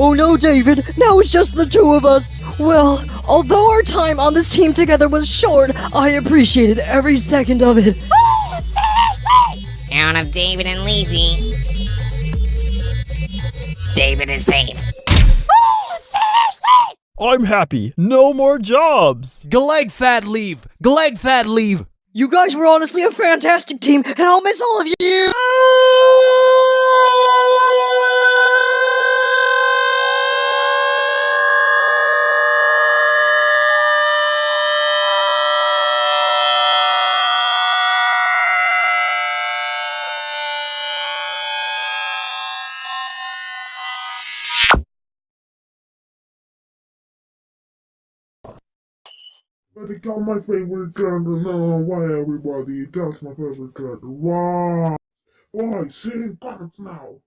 Oh no, David, now it's just the two of us. Well, although our time on this team together was short, I appreciated every second of it. Oh, Out of David and Lizzie. David is safe. Oh, I'm happy. No more jobs. Gleg that leave! Gleg that leave! You guys were honestly a fantastic team, and I'll miss all of you. Oh, I become my favorite character now. Why everybody? That's my favorite character. Why? Why? Sing comments now.